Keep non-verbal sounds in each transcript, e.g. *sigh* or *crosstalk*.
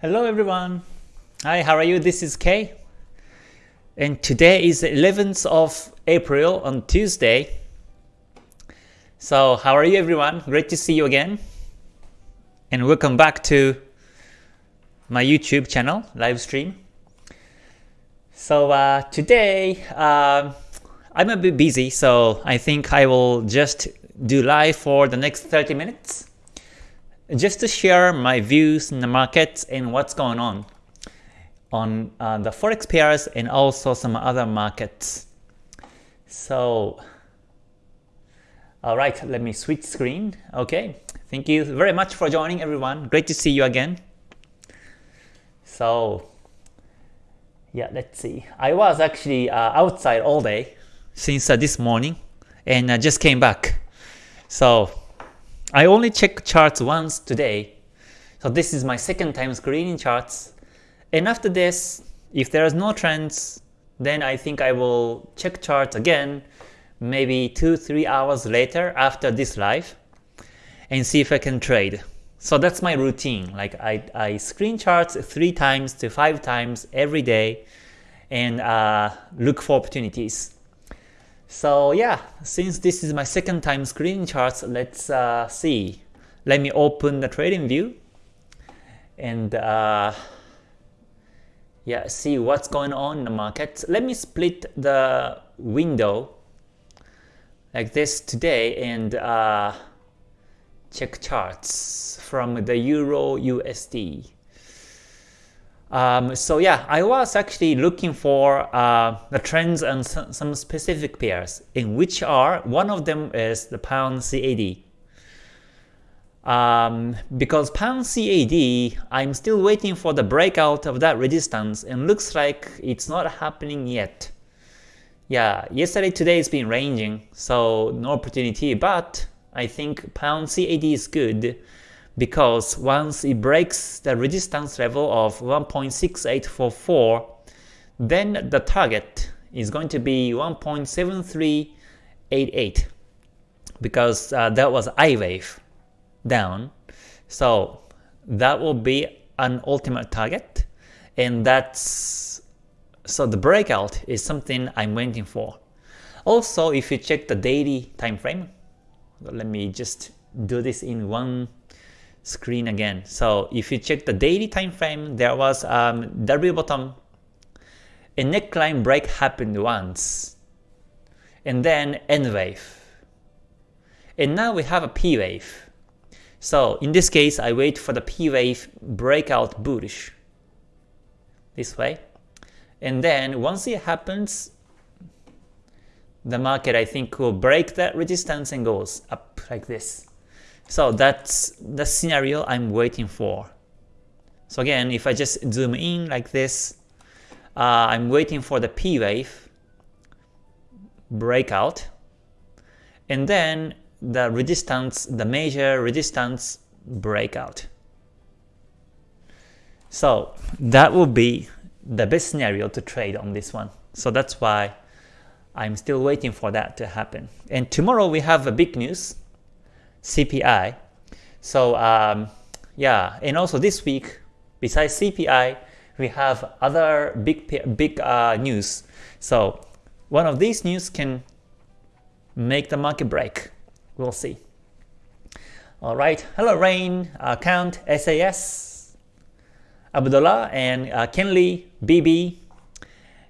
Hello everyone. Hi, how are you? This is Kay. And today is the 11th of April on Tuesday. So how are you everyone? Great to see you again. And welcome back to my YouTube channel, live stream. So uh, today, uh, I'm a bit busy, so I think I will just do live for the next 30 minutes just to share my views in the market and what's going on on uh, the forex pairs and also some other markets. So, alright, let me switch screen. Okay, thank you very much for joining everyone. Great to see you again. So, yeah, let's see. I was actually uh, outside all day since uh, this morning and I just came back. So I only check charts once today. So this is my second time screening charts. And after this, if there is no trends, then I think I will check charts again maybe 2-3 hours later after this live and see if I can trade. So that's my routine. Like I, I screen charts 3 times to 5 times every day and uh, look for opportunities. So yeah, since this is my second time screening charts, let's uh, see. Let me open the trading view and uh, yeah, see what's going on in the market. Let me split the window like this today and uh, check charts from the Euro USD. Um, so yeah, I was actually looking for uh, the trends and some specific pairs, in which are one of them is the pound CAD. Um, because pound CAD, I'm still waiting for the breakout of that resistance, and looks like it's not happening yet. Yeah, yesterday today it's been ranging, so no opportunity, but I think pound CAD is good because once it breaks the resistance level of 1.6844, then the target is going to be 1.7388 because uh, that was I wave down. So that will be an ultimate target and that's so the breakout is something I'm waiting for. Also, if you check the daily time frame, let me just do this in one screen again. So if you check the daily time frame, there was um, W bottom, a neckline break happened once, and then N wave. And now we have a P wave. So in this case, I wait for the P wave breakout bullish this way. And then once it happens, the market I think will break that resistance and goes up like this. So that's the scenario I'm waiting for. So again, if I just zoom in like this, uh, I'm waiting for the P wave breakout, and then the resistance, the major resistance breakout. So that will be the best scenario to trade on this one. So that's why I'm still waiting for that to happen. And tomorrow we have a big news. CPI. So um, yeah, and also this week, besides CPI, we have other big big uh, news. So one of these news can make the market break. We'll see. All right. Hello, Rain, uh, Count, SAS, Abdullah, and uh, Kenley, BB,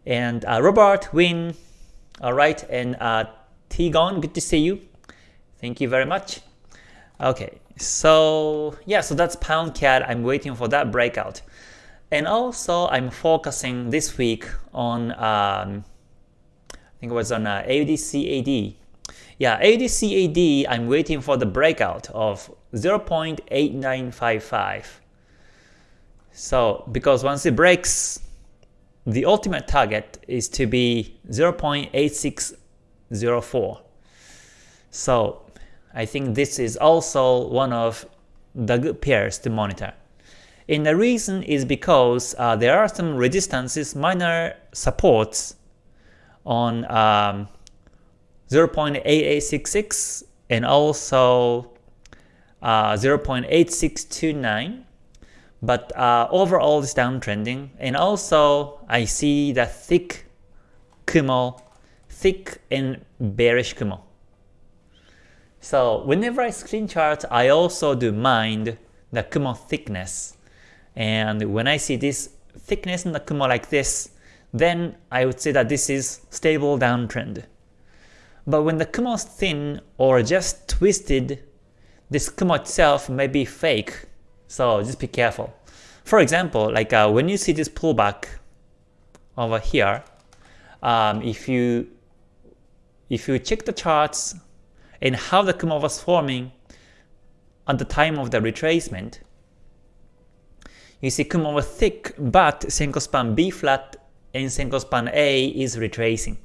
and uh, Robert, Win. All right, and uh, Tigon, good to see you. Thank you very much. Okay, so yeah, so that's pound CAD. I'm waiting for that breakout. And also I'm focusing this week on, um, I think it was on uh, AUDCAD. Yeah, AUDCAD, I'm waiting for the breakout of 0.8955. So because once it breaks, the ultimate target is to be 0.8604. So I think this is also one of the good pairs to monitor. And the reason is because uh, there are some resistances, minor supports on um, 0.8866 and also uh, 0.8629. But uh, overall it's downtrending. And also I see the thick Kumo, thick and bearish Kumo. So whenever I screen chart, I also do mind the Kumo thickness. And when I see this thickness in the Kumo like this, then I would say that this is stable downtrend. But when the Kumo is thin or just twisted, this Kumo itself may be fake, so just be careful. For example, like uh, when you see this pullback over here, um, if you if you check the charts and how the Kumo was forming at the time of the retracement, you see Kumo was thick, but Senko span B flat and Senko span A is retracing.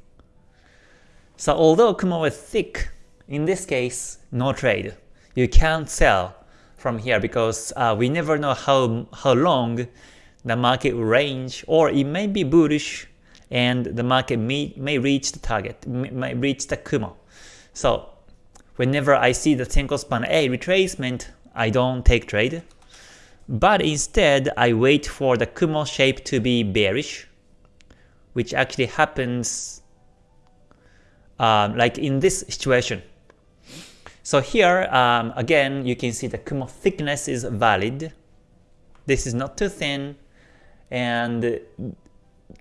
So although Kumo was thick, in this case, no trade. You can't sell from here because uh, we never know how, how long the market will range or it may be bullish and the market may, may reach the target, may reach the Kumo. So whenever I see the Senko span A retracement, I don't take trade. But instead, I wait for the Kumo shape to be bearish, which actually happens um, like in this situation. So here, um, again, you can see the Kumo thickness is valid. This is not too thin. And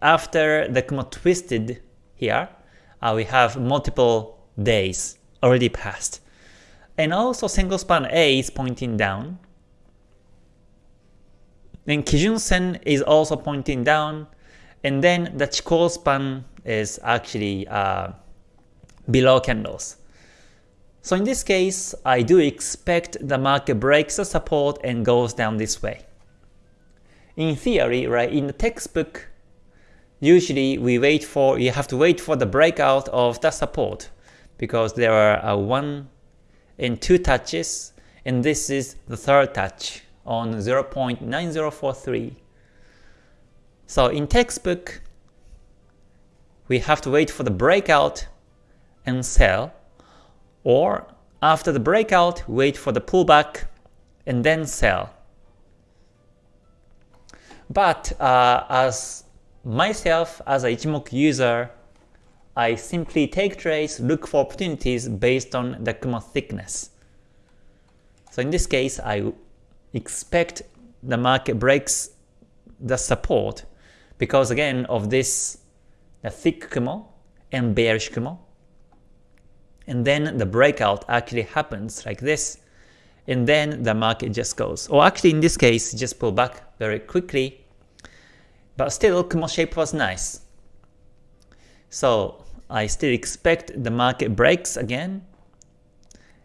after the Kumo twisted here, uh, we have multiple days already passed. And also Senko span A is pointing down. Then Kijun Sen is also pointing down. And then the Chikou span is actually uh, below candles. So in this case, I do expect the market breaks the support and goes down this way. In theory, right, in the textbook, usually we wait for, you have to wait for the breakout of the support because there are uh, one and two touches and this is the third touch on 0.9043. So in textbook, we have to wait for the breakout and sell, or after the breakout, wait for the pullback and then sell. But uh, as myself, as a Ichimoku user, I simply take trades, look for opportunities based on the Kumo thickness. So in this case, I expect the market breaks the support because again of this the thick Kumo and bearish Kumo and then the breakout actually happens like this, and then the market just goes. Or actually in this case, just pull back very quickly, but still Kumo shape was nice. So I still expect the market breaks again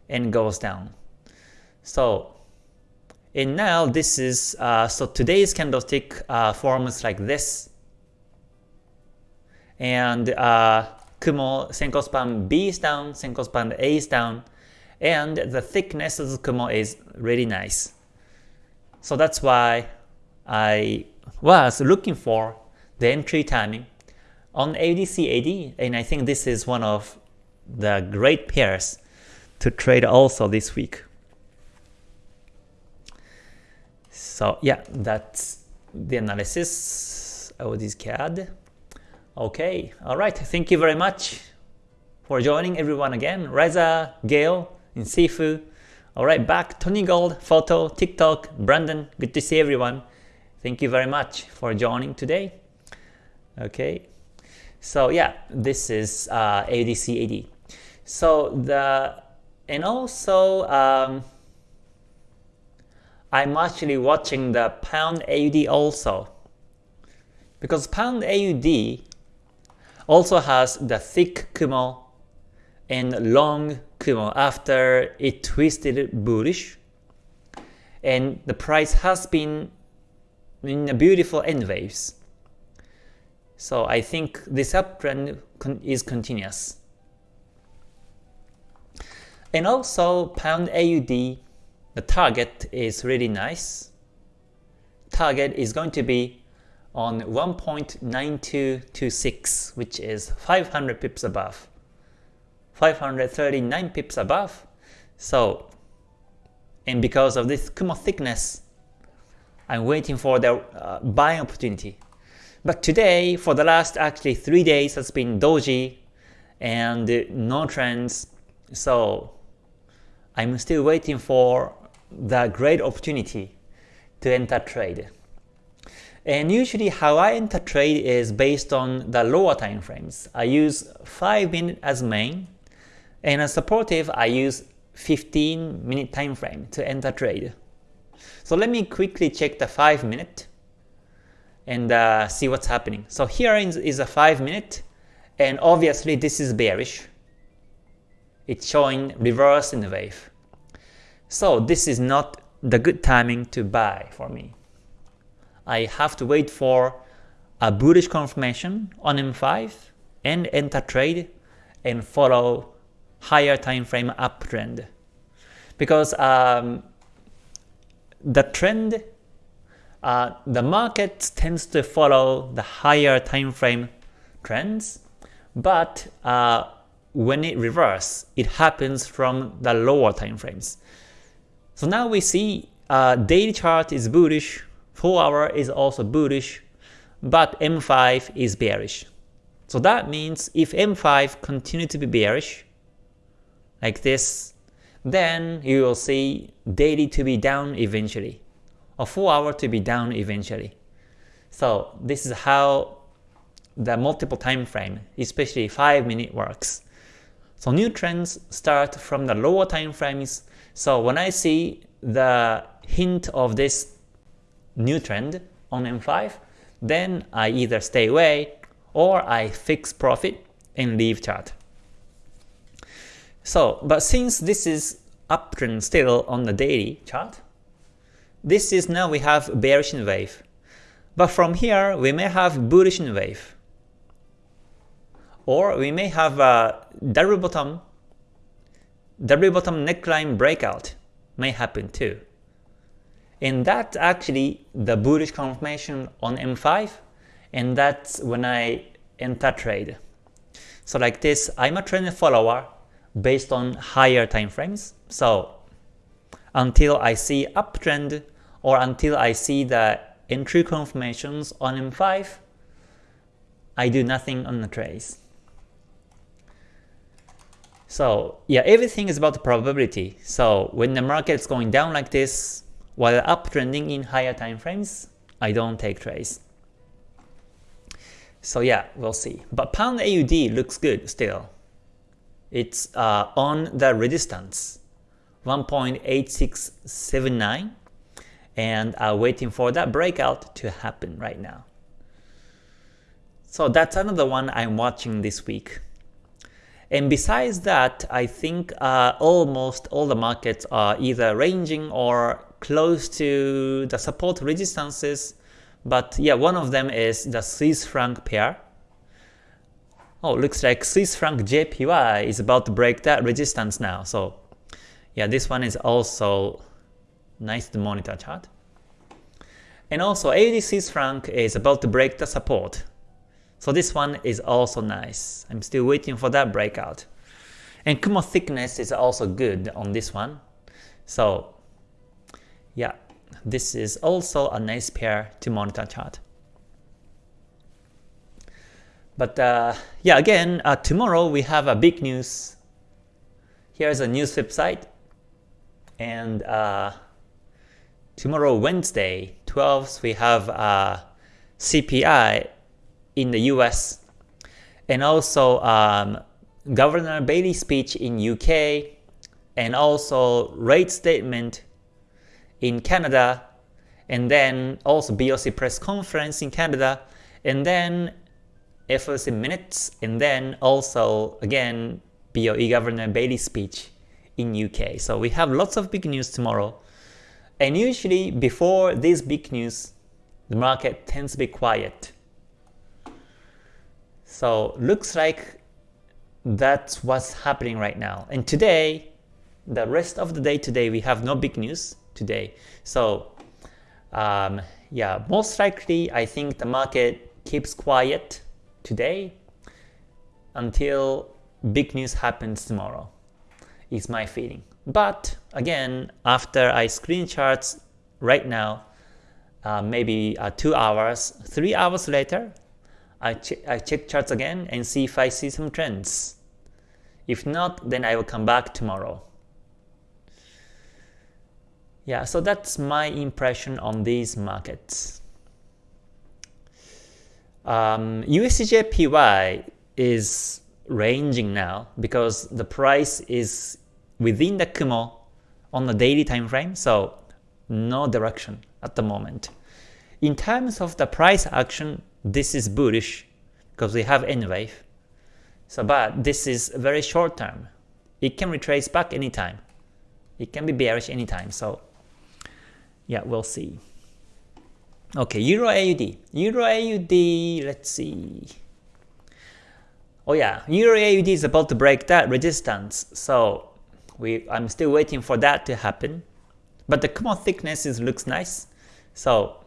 and goes down. So and now this is, uh, so today's candlestick uh, forms like this. And uh, Kumo Senko span B is down, Senko span A is down, and the thickness of the Kumo is really nice. So that's why I was looking for the entry timing on AUDC AD, and I think this is one of the great pairs to trade also this week. So yeah, that's the analysis of this CAD. Okay, alright, thank you very much for joining everyone again. Reza, Gail, and Sifu. Alright, back Tony Gold, Photo, TikTok, Brandon, good to see everyone. Thank you very much for joining today. Okay, so yeah, this is uh, AUDC AD. So the, and also, um, I'm actually watching the Pound AUD also. Because Pound AUD also has the thick Kumo and long Kumo after it twisted bullish. And the price has been in a beautiful N waves. So I think this uptrend is continuous. And also Pound AUD, the target is really nice. Target is going to be on 1.9226, which is 500 pips above. 539 pips above. So, and because of this Kumo thickness, I'm waiting for the uh, buying opportunity. But today, for the last actually 3 days has been doji and no trends. So I'm still waiting for the great opportunity to enter trade. And usually how I enter trade is based on the lower time frames. I use 5 minute as main, and as supportive I use 15 minute time frame to enter trade. So let me quickly check the 5 minute and uh, see what's happening. So here is a 5 minute, and obviously this is bearish. It's showing reverse in the wave. So this is not the good timing to buy for me. I have to wait for a bullish confirmation on M5 and enter trade and follow higher time frame uptrend. Because um, the trend, uh, the market tends to follow the higher time frame trends, but uh, when it reverses, it happens from the lower time frames. So now we see uh, daily chart is bullish, 4 hour is also bullish, but M5 is bearish. So that means if M5 continue to be bearish, like this, then you will see daily to be down eventually, or 4 hour to be down eventually. So this is how the multiple time frame, especially 5 minute works. So new trends start from the lower time frames so when I see the hint of this new trend on M5, then I either stay away or I fix profit and leave chart. So, but since this is uptrend still on the daily chart, this is now we have bearish wave. But from here, we may have bullish wave. Or we may have a double bottom W bottom neckline breakout may happen too. And that's actually the bullish confirmation on M5 and that's when I enter trade. So like this, I'm a trend follower based on higher time frames. So until I see uptrend or until I see the entry confirmations on M5, I do nothing on the trades. So yeah, everything is about the probability. So when the market is going down like this, while uptrending in higher time frames, I don't take trades. So yeah, we'll see. But pound AUD looks good still. It's uh, on the resistance, 1.8679, and uh, waiting for that breakout to happen right now. So that's another one I'm watching this week. And besides that, I think uh, almost all the markets are either ranging or close to the support resistances. But yeah, one of them is the Swiss franc pair. Oh, looks like Swiss franc JPY is about to break that resistance now. So yeah, this one is also nice to monitor chart. And also AUD franc is about to break the support. So this one is also nice. I'm still waiting for that breakout. And Kumo thickness is also good on this one. So yeah, this is also a nice pair to monitor chart. But uh, yeah, again, uh, tomorrow we have a big news. Here's a news website. And uh, tomorrow, Wednesday, 12th, we have uh, CPI in the US, and also um, Governor Bailey speech in UK, and also rate statement in Canada, and then also BOC press conference in Canada, and then FOMC minutes, and then also again BOE Governor Bailey speech in UK. So we have lots of big news tomorrow. And usually before this big news, the market tends to be quiet. So looks like that's what's happening right now. And today, the rest of the day today, we have no big news today. So um, yeah, most likely I think the market keeps quiet today until big news happens tomorrow is my feeling. But again, after I screen charts right now, uh, maybe uh, 2 hours, 3 hours later, I, ch I check charts again and see if I see some trends. If not, then I will come back tomorrow. Yeah, so that's my impression on these markets. Um, USDJPY is ranging now because the price is within the Kumo on the daily time frame, so no direction at the moment. In terms of the price action, this is bullish because we have N wave. So but this is very short term. It can retrace back anytime. It can be bearish anytime. So yeah, we'll see. Okay, Euro AUD. Euro AUD, let's see. Oh yeah, Euro AUD is about to break that resistance. So we I'm still waiting for that to happen. But the Kumo thickness is, looks nice. So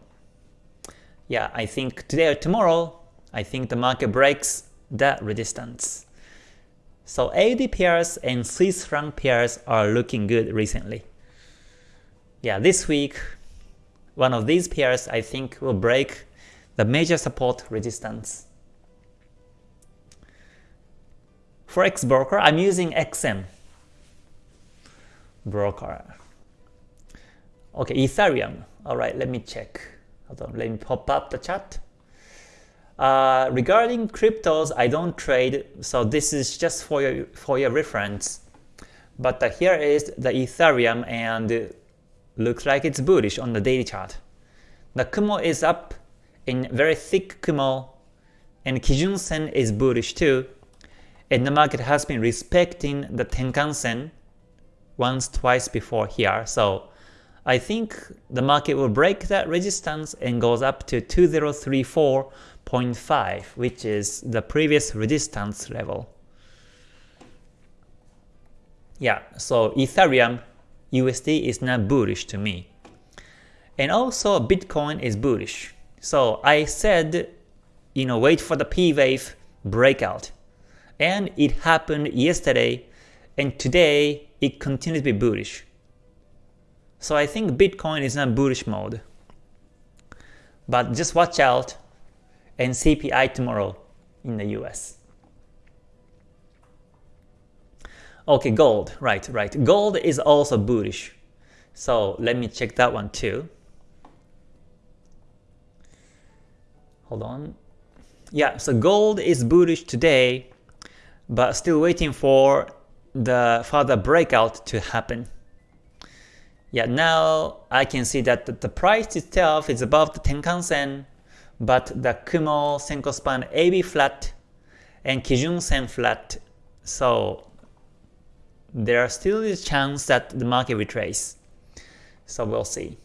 yeah, I think today or tomorrow, I think the market breaks that resistance. So AUD pairs and Swiss franc pairs are looking good recently. Yeah, this week, one of these pairs I think will break the major support resistance. For Forex broker, I'm using XM broker. Okay, Ethereum. Alright, let me check. Hold on, let me pop up the chart. Uh, regarding cryptos, I don't trade, so this is just for your, for your reference. But uh, here is the Ethereum and looks like it's bullish on the daily chart. The Kumo is up in very thick Kumo and Kijun Sen is bullish too. And the market has been respecting the Tenkan Sen once twice before here. So I think the market will break that resistance and goes up to 2034.5, which is the previous resistance level. Yeah, so Ethereum USD is not bullish to me. And also Bitcoin is bullish. So I said, you know, wait for the P wave breakout. And it happened yesterday and today it continues to be bullish. So I think Bitcoin is not bullish mode. But just watch out and CPI tomorrow in the US. Okay, gold, right, right. Gold is also bullish. So let me check that one too. Hold on. Yeah, so gold is bullish today, but still waiting for the further breakout to happen. Yeah, now I can see that the price itself is above the Tenkan Sen, but the Kumo Senko span AB flat and Kijun Sen flat. So there are still is chance that the market retrace. So we'll see.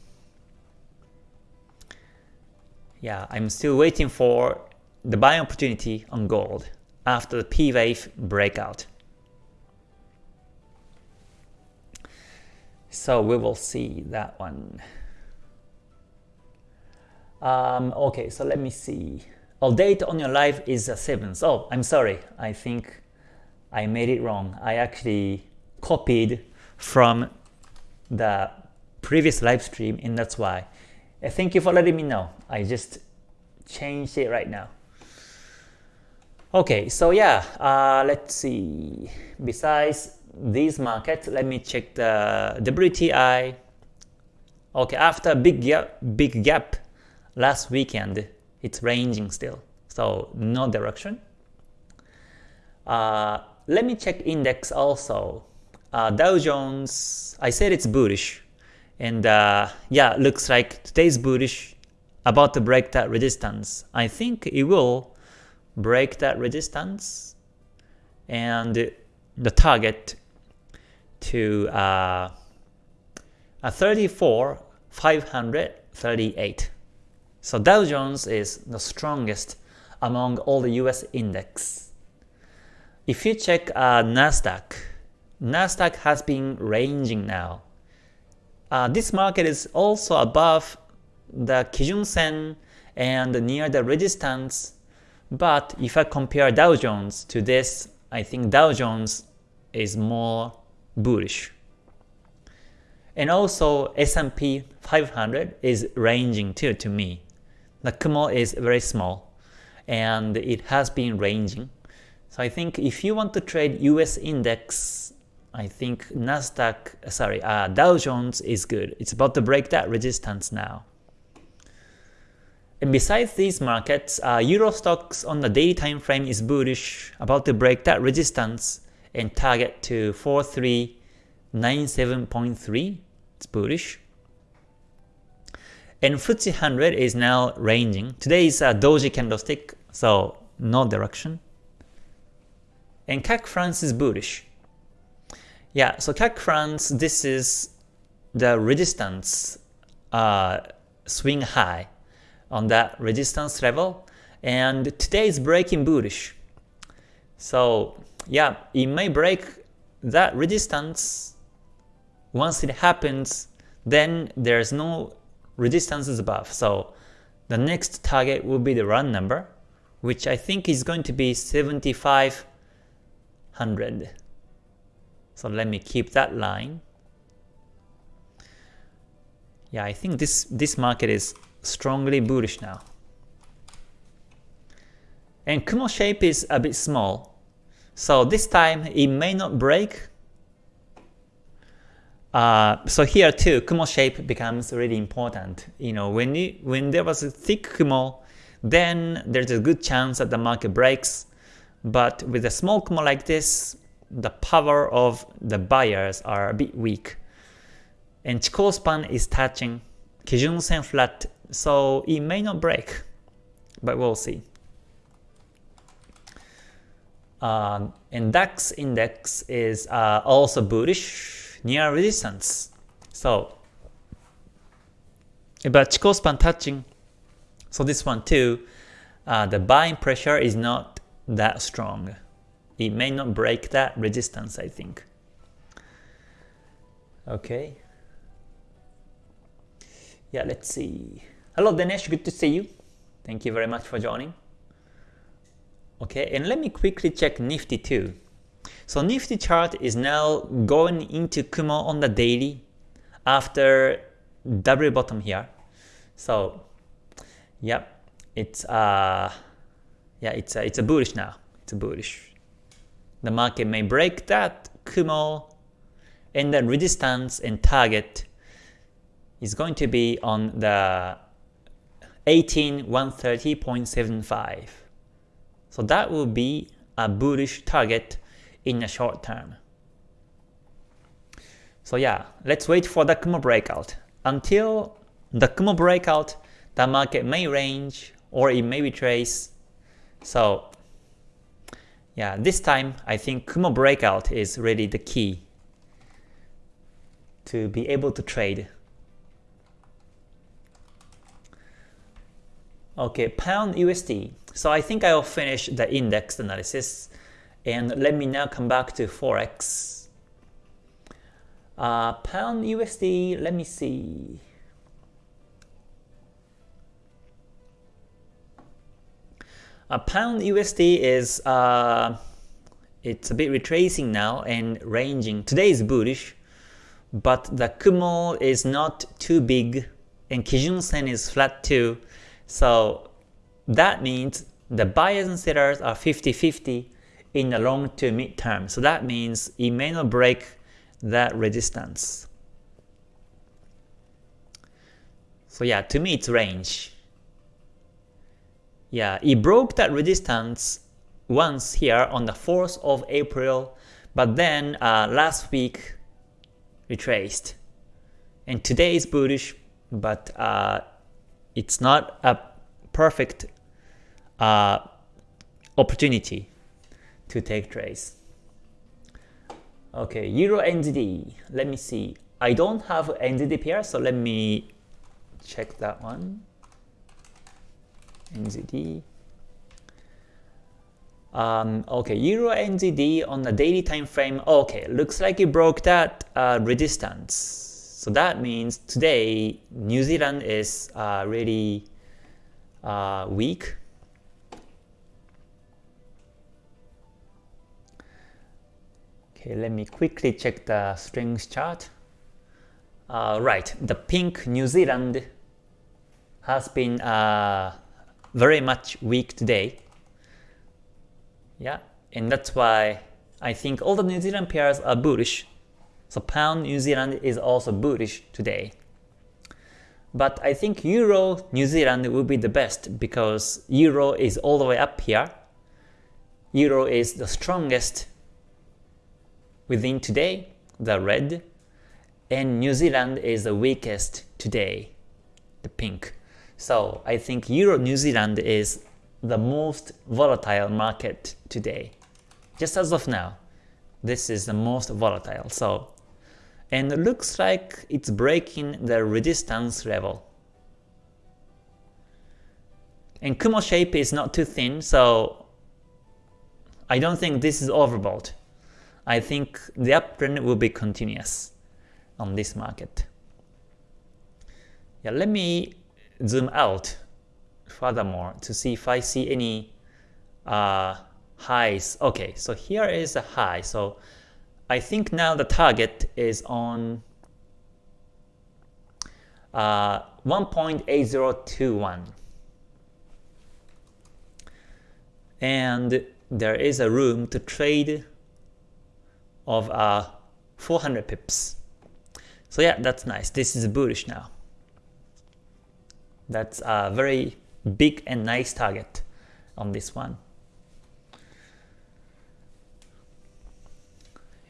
Yeah, I'm still waiting for the buying opportunity on gold after the P wave breakout. So we will see that one. Um, okay, so let me see. Oh, date on your live is the 7th. Oh, I'm sorry. I think I made it wrong. I actually copied from the previous live stream and that's why. Uh, thank you for letting me know. I just changed it right now. Okay, so yeah, uh, let's see. Besides these markets, let me check the WTI. Okay, after a big gap, big gap last weekend, it's ranging still, so no direction. Uh, let me check index also. Uh, Dow Jones, I said it's bullish, and uh, yeah, looks like today's bullish, about to break that resistance. I think it will break that resistance, and the target to uh, a 34 538. So Dow Jones is the strongest among all the US index. If you check uh, Nasdaq, Nasdaq has been ranging now. Uh, this market is also above the Kijun Sen and near the resistance, but if I compare Dow Jones to this, I think Dow Jones is more bullish. And also S&P 500 is ranging too to me. The Kumo is very small and it has been ranging. So I think if you want to trade US index, I think Nasdaq, sorry, uh, Dow Jones is good. It's about to break that resistance now. And besides these markets, uh, Euro stocks on the daily time frame is bullish, about to break that resistance and target to 4397.3. It's bullish. And FTSE 100 is now ranging. Today is a doji candlestick, so no direction. And CAC France is bullish. Yeah, so CAC France, this is the resistance uh, swing high on that resistance level. And today is breaking bullish. So yeah, it may break that resistance. Once it happens, then there's no resistances above. So the next target will be the run number, which I think is going to be 7500. So let me keep that line. Yeah, I think this, this market is strongly bullish now. And Kumo shape is a bit small. So this time it may not break uh, so here too, Kumo shape becomes really important. You know, when you, when there was a thick Kumo, then there's a good chance that the market breaks. But with a small Kumo like this, the power of the buyers are a bit weak. And Chikou span is touching Kijun Sen flat, so it may not break, but we'll see. Um, and DAX index is uh, also bullish near resistance. So, but Chikou span touching, so this one too, uh, the buying pressure is not that strong. It may not break that resistance, I think. Okay. Yeah, let's see. Hello Dinesh, good to see you. Thank you very much for joining. Okay, and let me quickly check Nifty too. So Nifty chart is now going into Kumo on the daily after double bottom here. So yep, it's uh yeah, it's a, it's a bullish now. It's a bullish. The market may break that Kumo and the resistance and target is going to be on the 18130.75. So that will be a bullish target in the short term. So yeah, let's wait for the Kumo breakout. Until the Kumo breakout, the market may range or it may retrace. So yeah, this time I think Kumo breakout is really the key to be able to trade. Okay, pound USD. So I think I will finish the index analysis and let me now come back to Forex. Uh, pound USD, let me see. A pound USD is uh, it's a bit retracing now and ranging. Today is bullish, but the Kumo is not too big and Kijun Sen is flat too. So that means the buyers and sellers are 50-50 in the long to mid term. So that means it may not break that resistance. So yeah, to me it's range. Yeah, it broke that resistance once here on the 4th of April, but then uh, last week retraced. And today is bullish, but uh, it's not a perfect uh, opportunity to take trades. Okay, Euro NZD. Let me see. I don't have NZD pair, so let me check that one. NZD. Um, okay, Euro NZD on the daily time frame. Okay, looks like it broke that uh, resistance. So that means today New Zealand is uh, really uh, weak Okay, let me quickly check the strength chart. Uh, right, the pink New Zealand has been uh, very much weak today. Yeah, and that's why I think all the New Zealand pairs are bullish. So pound New Zealand is also bullish today. But I think Euro New Zealand will be the best because Euro is all the way up here. Euro is the strongest within today, the red, and New Zealand is the weakest today, the pink. So I think Euro New Zealand is the most volatile market today. Just as of now, this is the most volatile. So, and looks like it's breaking the resistance level. And Kumo shape is not too thin, so I don't think this is overbought. I think the uptrend will be continuous on this market. Yeah, let me zoom out furthermore to see if I see any uh, highs. Okay, so here is a high. So I think now the target is on uh, 1.8021. And there is a room to trade of uh, 400 pips. So yeah, that's nice. This is bullish now. That's a very big and nice target on this one.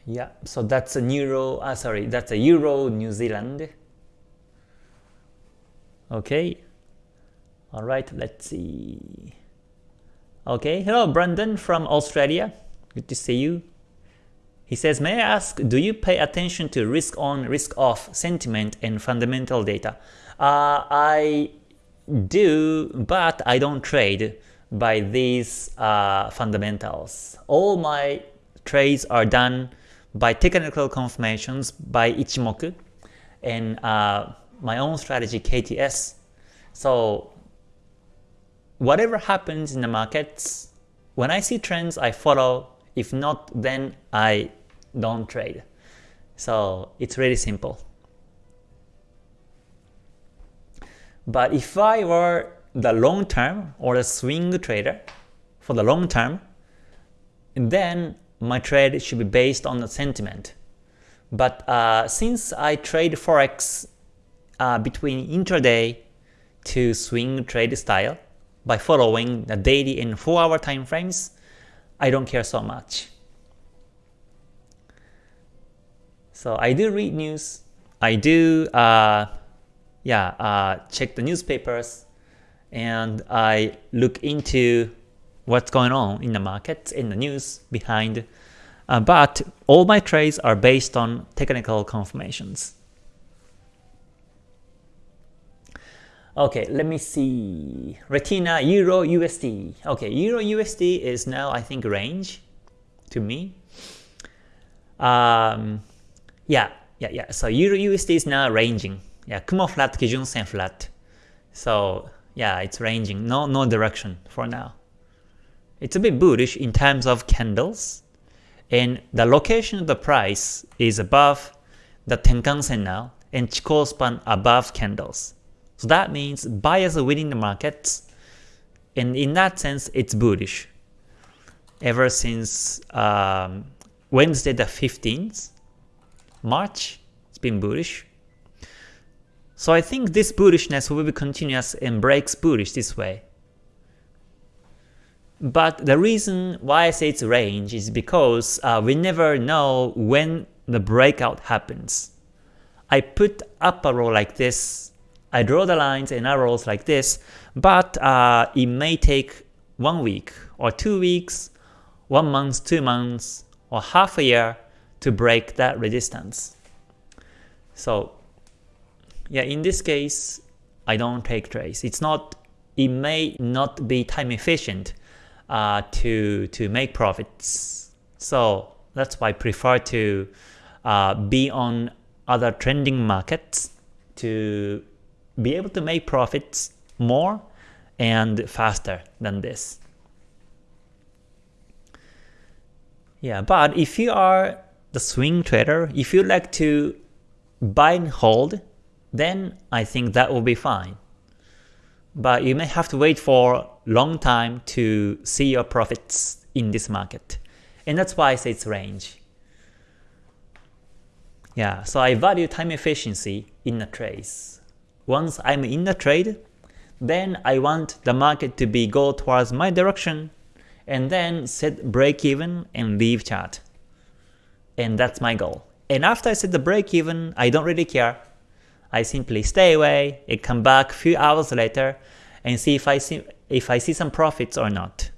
Yeah, so that's a Euro, uh, sorry, that's a Euro New Zealand. Okay. Alright, let's see. Okay, hello Brandon from Australia. Good to see you. He says, may I ask, do you pay attention to risk on, risk off sentiment and fundamental data? Uh, I do, but I don't trade by these uh, fundamentals. All my trades are done by technical confirmations by Ichimoku and uh, my own strategy KTS. So whatever happens in the markets, when I see trends, I follow. If not, then I don't trade. So it's really simple. But if I were the long term or the swing trader for the long term, then my trade should be based on the sentiment. But uh, since I trade forex uh, between intraday to swing trade style by following the daily and 4 hour time frames, I don't care so much. So I do read news, I do uh, yeah, uh, check the newspapers, and I look into what's going on in the markets, in the news behind. Uh, but all my trades are based on technical confirmations. Okay, let me see. Retina Euro USD. Okay, Euro USD is now I think range to me. Um, yeah, yeah, yeah. So Euro USD is now ranging. Yeah, Kumo flat, Kijun Sen flat. So yeah, it's ranging. No, no direction for now. It's a bit bullish in terms of candles, and the location of the price is above the Tenkan-sen now, and Chikou span above candles. So that means buyers are winning the market, and in that sense, it's bullish. Ever since um, Wednesday the 15th March, it's been bullish. So I think this bullishness will be continuous and breaks bullish this way. But the reason why I say it's range is because uh, we never know when the breakout happens. I put up a row like this, I draw the lines and arrows like this, but uh, it may take one week or two weeks, one month, two months, or half a year to break that resistance. So yeah, in this case, I don't take trades. It's not, it may not be time efficient uh, to to make profits. So that's why I prefer to uh, be on other trending markets to be able to make profits more and faster than this. Yeah, but if you are the swing trader, if you like to buy and hold, then I think that will be fine. But you may have to wait for long time to see your profits in this market. And that's why I say it's range. Yeah, so I value time efficiency in a trade. Once I'm in the trade, then I want the market to be go towards my direction and then set break even and leave chart. And that's my goal. And after I set the break even, I don't really care. I simply stay away and come back a few hours later and see if I see if I see some profits or not.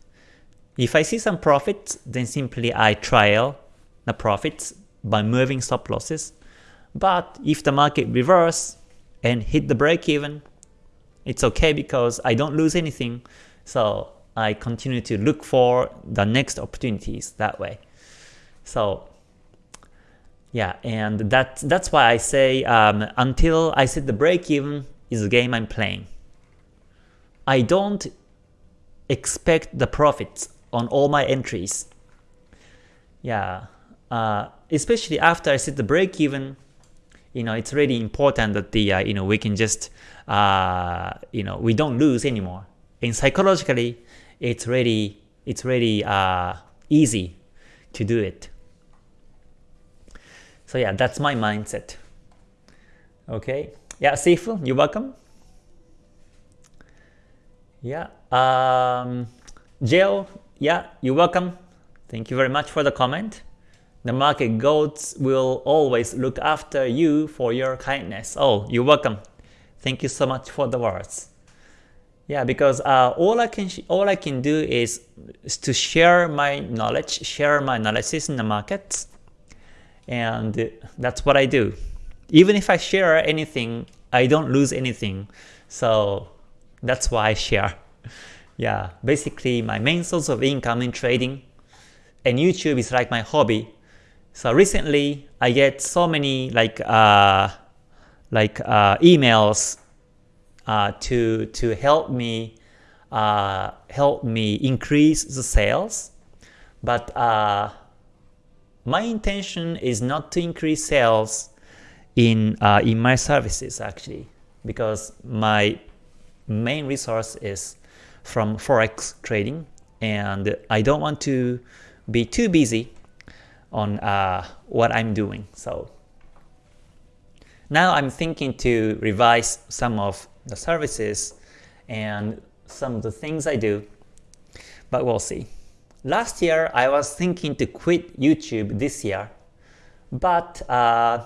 If I see some profits, then simply I trial the profits by moving stop losses. But if the market reverse and hit the break even, it's okay because I don't lose anything. So I continue to look for the next opportunities that way. So yeah, and that, that's why I say um, until I set the break even is the game I'm playing. I don't expect the profits on all my entries. Yeah, uh, especially after I set the break even, you know, it's really important that the uh, you know we can just uh, you know we don't lose anymore. And psychologically, it's really it's really uh, easy to do it. So yeah, that's my mindset. Okay. Yeah, Sifu, you're welcome. Yeah. Um, Jill, yeah, you're welcome. Thank you very much for the comment. The market goats will always look after you for your kindness. Oh, you're welcome. Thank you so much for the words. Yeah, because uh, all I can all I can do is, is to share my knowledge, share my analysis in the markets, and that's what I do. Even if I share anything, I don't lose anything, so that's why I share. *laughs* Yeah, basically my main source of income in trading, and YouTube is like my hobby. So recently I get so many like uh, like uh, emails uh, to to help me uh, help me increase the sales, but uh, my intention is not to increase sales in uh, in my services actually because my main resource is from forex trading and I don't want to be too busy on uh, what I'm doing so. Now I'm thinking to revise some of the services and some of the things I do but we'll see Last year, I was thinking to quit YouTube this year, but uh,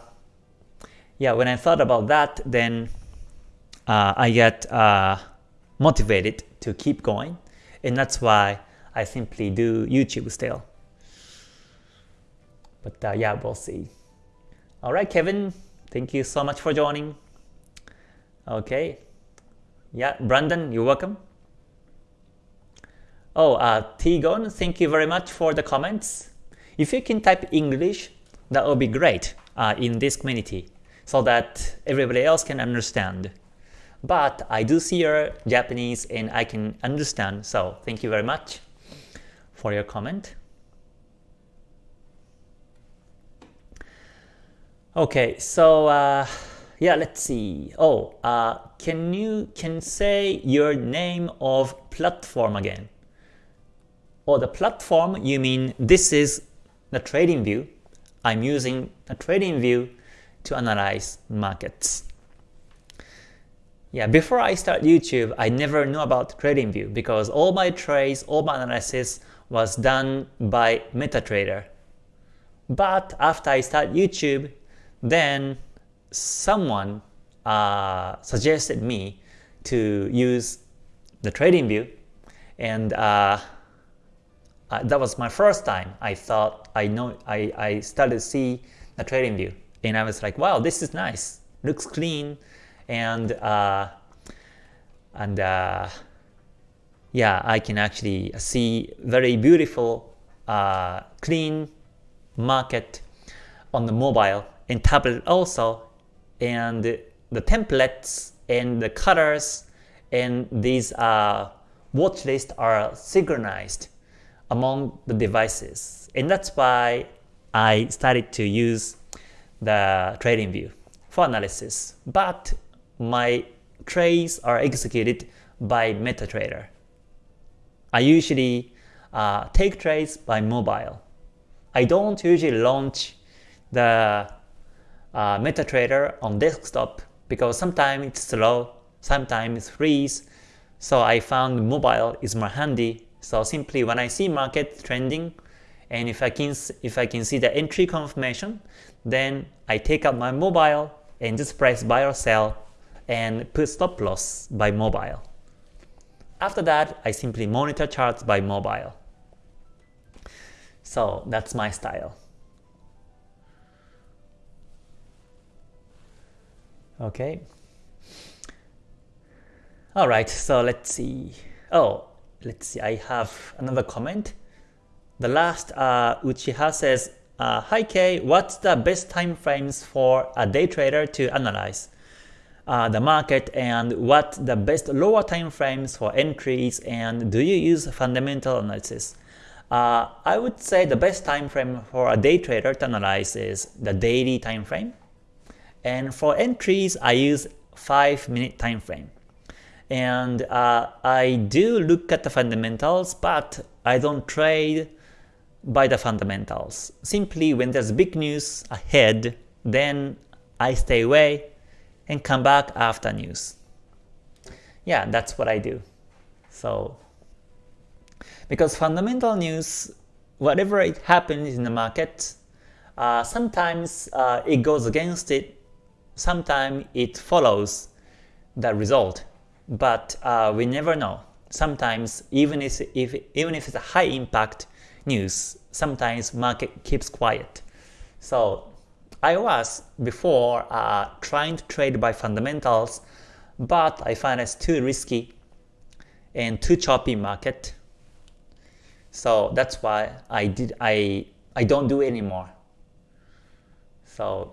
yeah, when I thought about that, then uh, I get uh, motivated to keep going, and that's why I simply do YouTube still. But uh, yeah, we'll see. Alright, Kevin, thank you so much for joining. Okay. Yeah, Brandon, you're welcome. Oh, uh, Tigon, thank you very much for the comments. If you can type English, that would be great uh, in this community so that everybody else can understand. But I do see your Japanese and I can understand, so thank you very much for your comment. Okay, so uh, yeah, let's see. Oh, uh, can you can say your name of platform again? Or the platform, you mean this is the TradingView. I'm using a TradingView to analyze markets. Yeah, before I start YouTube, I never knew about TradingView because all my trades, all my analysis was done by MetaTrader. But after I start YouTube, then someone uh, suggested me to use the TradingView and uh, uh, that was my first time. I thought I know I, I started to see the TradingView and I was like, wow, this is nice. Looks clean and uh, and uh, yeah, I can actually see very beautiful, uh, clean market on the mobile and tablet also, and the templates and the colors and these uh, watch lists are synchronized among the devices. And that's why I started to use the TradingView for analysis, but my trades are executed by MetaTrader. I usually uh, take trades by mobile. I don't usually launch the uh, MetaTrader on desktop because sometimes it's slow, sometimes it's freeze, so I found mobile is more handy. So simply when I see market trending, and if I can if I can see the entry confirmation, then I take up my mobile and just press buy or sell and put stop loss by mobile. After that, I simply monitor charts by mobile. So that's my style. Okay. Alright, so let's see. Oh, let's see, I have another comment. The last uh, Uchiha says, uh, Hi Kay, what's the best time frames for a day trader to analyze uh, the market and what the best lower time frames for entries and do you use fundamental analysis? Uh, I would say the best time frame for a day trader to analyze is the daily time frame. And for entries, I use 5 minute time frame. And uh, I do look at the fundamentals, but I don't trade by the fundamentals. Simply when there's big news ahead, then I stay away and come back after news. Yeah, that's what I do. So, because fundamental news, whatever it happens in the market, uh, sometimes uh, it goes against it, sometimes it follows the result, but uh, we never know. Sometimes even if, if even if it's a high impact news, sometimes market keeps quiet. So I was before uh, trying to trade by fundamentals, but I find it's too risky and too choppy market. So that's why I did I I don't do it anymore. So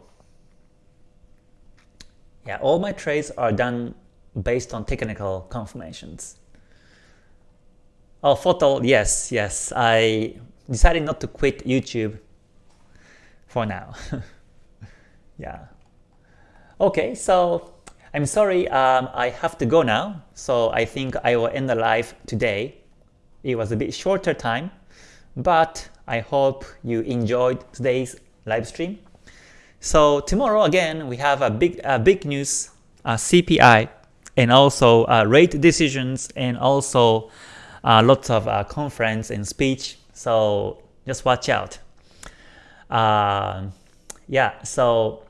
yeah, all my trades are done based on technical confirmations. Oh, photo, yes, yes. I decided not to quit YouTube for now. *laughs* yeah. Okay, so I'm sorry, um, I have to go now. So I think I will end the live today. It was a bit shorter time, but I hope you enjoyed today's live stream. So tomorrow again, we have a big, uh, big news, uh, CPI, and also uh, rate decisions, and also uh, lots of uh, conference and speech, so just watch out. Uh, yeah, so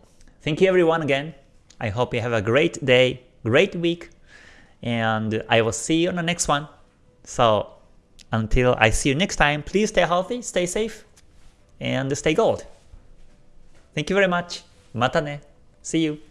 thank you everyone again. I hope you have a great day, great week, and I will see you on the next one. So until I see you next time, please stay healthy, stay safe, and stay gold. Thank you very much. Mata ne. See you.